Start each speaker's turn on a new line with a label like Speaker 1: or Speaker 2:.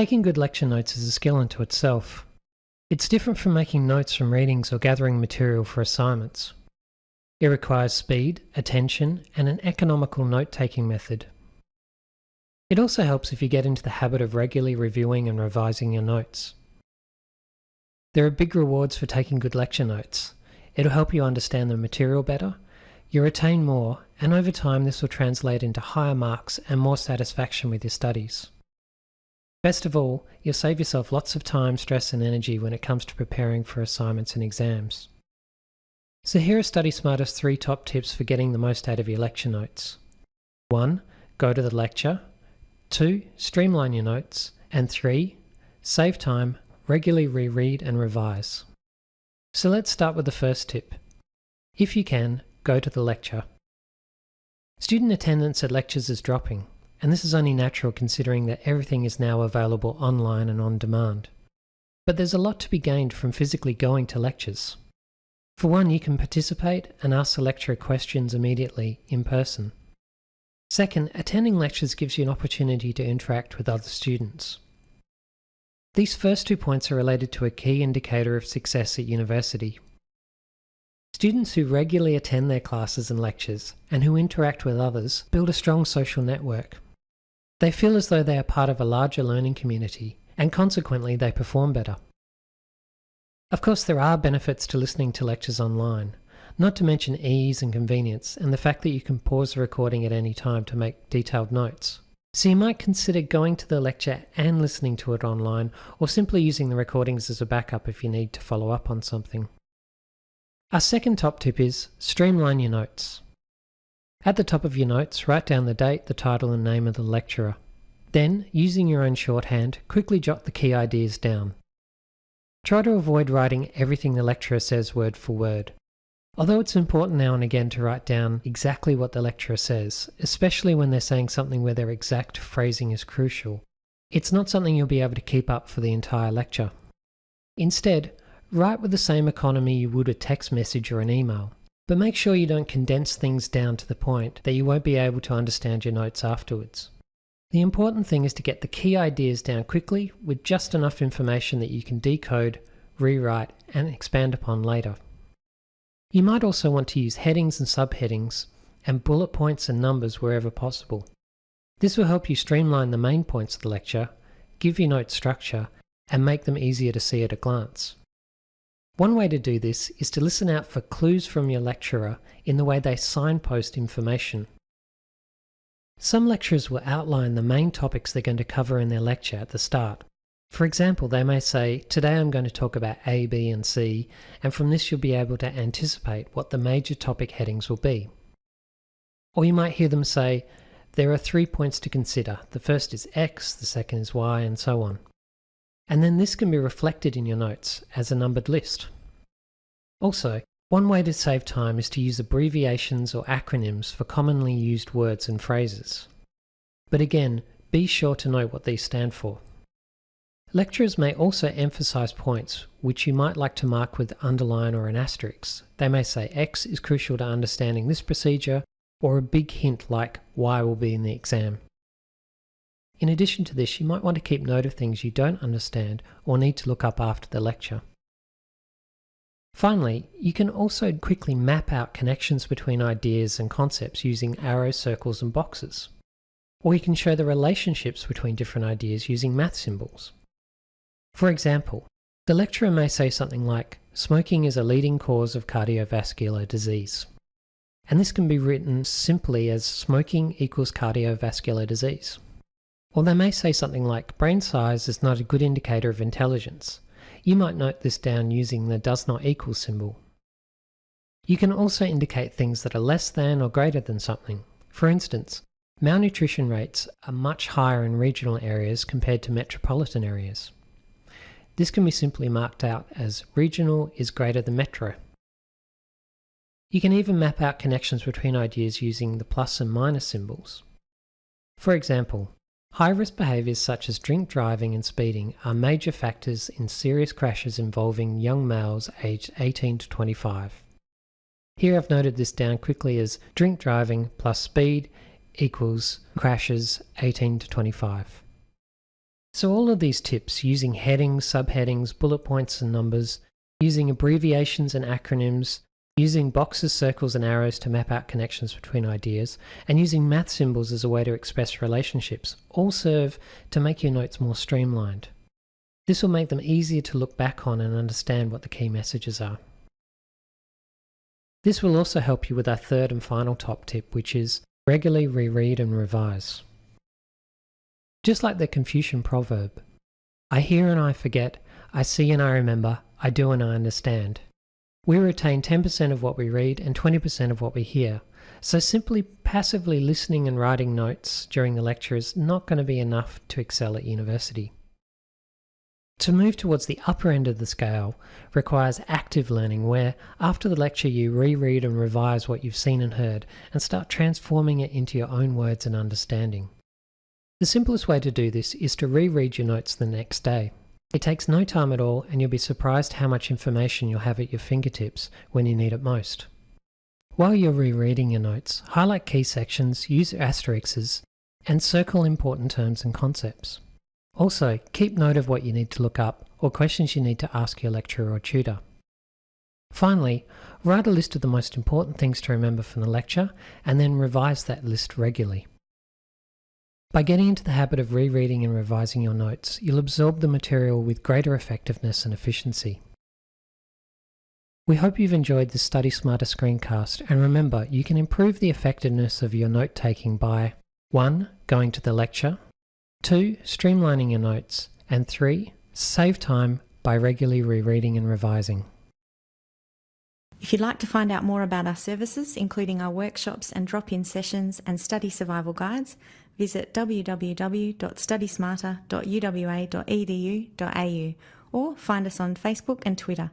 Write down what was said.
Speaker 1: Taking good lecture notes is a skill unto itself. It's different from making notes from readings or gathering material for assignments. It requires speed, attention, and an economical note taking method. It also helps if you get into the habit of regularly reviewing and revising your notes. There are big rewards for taking good lecture notes. It'll help you understand the material better, you retain more, and over time this will translate into higher marks and more satisfaction with your studies. Best of all, you'll save yourself lots of time, stress and energy when it comes to preparing for assignments and exams. So here are Study Smarter's three top tips for getting the most out of your lecture notes. 1. Go to the lecture. 2. Streamline your notes. And 3. Save time, regularly reread and revise. So let's start with the first tip. If you can, go to the lecture. Student attendance at lectures is dropping, and this is only natural considering that everything is now available online and on demand. But there's a lot to be gained from physically going to lectures. For one, you can participate and ask the lecturer questions immediately in person. Second, attending lectures gives you an opportunity to interact with other students. These first two points are related to a key indicator of success at university. Students who regularly attend their classes and lectures and who interact with others build a strong social network. They feel as though they are part of a larger learning community and consequently they perform better. Of course, there are benefits to listening to lectures online, not to mention ease and convenience, and the fact that you can pause the recording at any time to make detailed notes. So you might consider going to the lecture and listening to it online, or simply using the recordings as a backup if you need to follow up on something. Our second top tip is streamline your notes. At the top of your notes, write down the date, the title and name of the lecturer. Then, using your own shorthand, quickly jot the key ideas down. Try to avoid writing everything the lecturer says word for word. Although it's important now and again to write down exactly what the lecturer says, especially when they're saying something where their exact phrasing is crucial, it's not something you'll be able to keep up for the entire lecture. Instead, write with the same economy you would a text message or an email, but make sure you don't condense things down to the point that you won't be able to understand your notes afterwards. The important thing is to get the key ideas down quickly with just enough information that you can decode, rewrite, and expand upon later. You might also want to use headings and subheadings, and bullet points and numbers wherever possible. This will help you streamline the main points of the lecture, give your notes structure, and make them easier to see at a glance. One way to do this is to listen out for clues from your lecturer in the way they signpost information. Some lecturers will outline the main topics they're going to cover in their lecture at the start. For example, they may say, today I'm going to talk about A, B and C, and from this you'll be able to anticipate what the major topic headings will be. Or you might hear them say, there are three points to consider. The first is X, the second is Y, and so on. And then this can be reflected in your notes as a numbered list. Also, one way to save time is to use abbreviations or acronyms for commonly used words and phrases. But again, be sure to know what these stand for. Lecturers may also emphasize points which you might like to mark with underline or an asterisk. They may say X is crucial to understanding this procedure, or a big hint like Y will be in the exam. In addition to this, you might want to keep note of things you don't understand or need to look up after the lecture. Finally, you can also quickly map out connections between ideas and concepts using arrows, circles and boxes. Or you can show the relationships between different ideas using math symbols. For example, the lecturer may say something like, smoking is a leading cause of cardiovascular disease. And this can be written simply as smoking equals cardiovascular disease. Or they may say something like, brain size is not a good indicator of intelligence, you might note this down using the does not equal symbol. You can also indicate things that are less than or greater than something. For instance, malnutrition rates are much higher in regional areas compared to metropolitan areas. This can be simply marked out as regional is greater than metro. You can even map out connections between ideas using the plus and minus symbols. For example, High-risk behaviours such as drink driving and speeding are major factors in serious crashes involving young males aged 18 to 25. Here I've noted this down quickly as drink driving plus speed equals crashes 18 to 25. So, all of these tips using headings, subheadings, bullet points, and numbers, using abbreviations and acronyms, using boxes, circles, and arrows to map out connections between ideas, and using math symbols as a way to express relationships all serve to make your notes more streamlined. This will make them easier to look back on and understand what the key messages are. This will also help you with our third and final top tip, which is regularly reread and revise. Just like the Confucian proverb, I hear and I forget, I see and I remember, I do and I understand. We retain 10% of what we read and 20% of what we hear, so simply passively listening and writing notes during the lecture is not going to be enough to excel at university. To move towards the upper end of the scale requires active learning, where after the lecture you reread and revise what you've seen and heard and start transforming it into your own words and understanding. The simplest way to do this is to reread your notes the next day. It takes no time at all, and you'll be surprised how much information you'll have at your fingertips when you need it most. While you're rereading your notes, highlight key sections, use asterisks, and circle important terms and concepts. Also, keep note of what you need to look up or questions you need to ask your lecturer or tutor. Finally, write a list of the most important things to remember from the lecture and then revise that list regularly. By getting into the habit of rereading and revising your notes, you'll absorb the material with greater effectiveness and efficiency. We hope you've enjoyed this Study Smarter screencast and remember you can improve the effectiveness of your note taking by 1. Going to the lecture 2. Streamlining your notes and 3. Save time by regularly rereading and revising.
Speaker 2: If you'd like to find out more about our services, including our workshops and drop-in sessions and study survival guides, visit www.studysmarter.uwa.edu.au or find us on Facebook and Twitter.